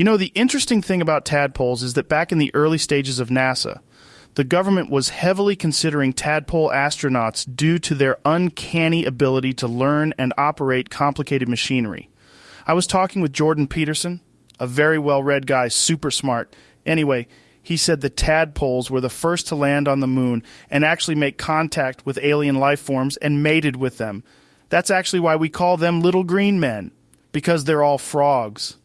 You know, the interesting thing about tadpoles is that back in the early stages of NASA, the government was heavily considering tadpole astronauts due to their uncanny ability to learn and operate complicated machinery. I was talking with Jordan Peterson, a very well read guy, super smart. Anyway, he said the tadpoles were the first to land on the moon and actually make contact with alien life forms and mated with them. That's actually why we call them little green men, because they're all frogs.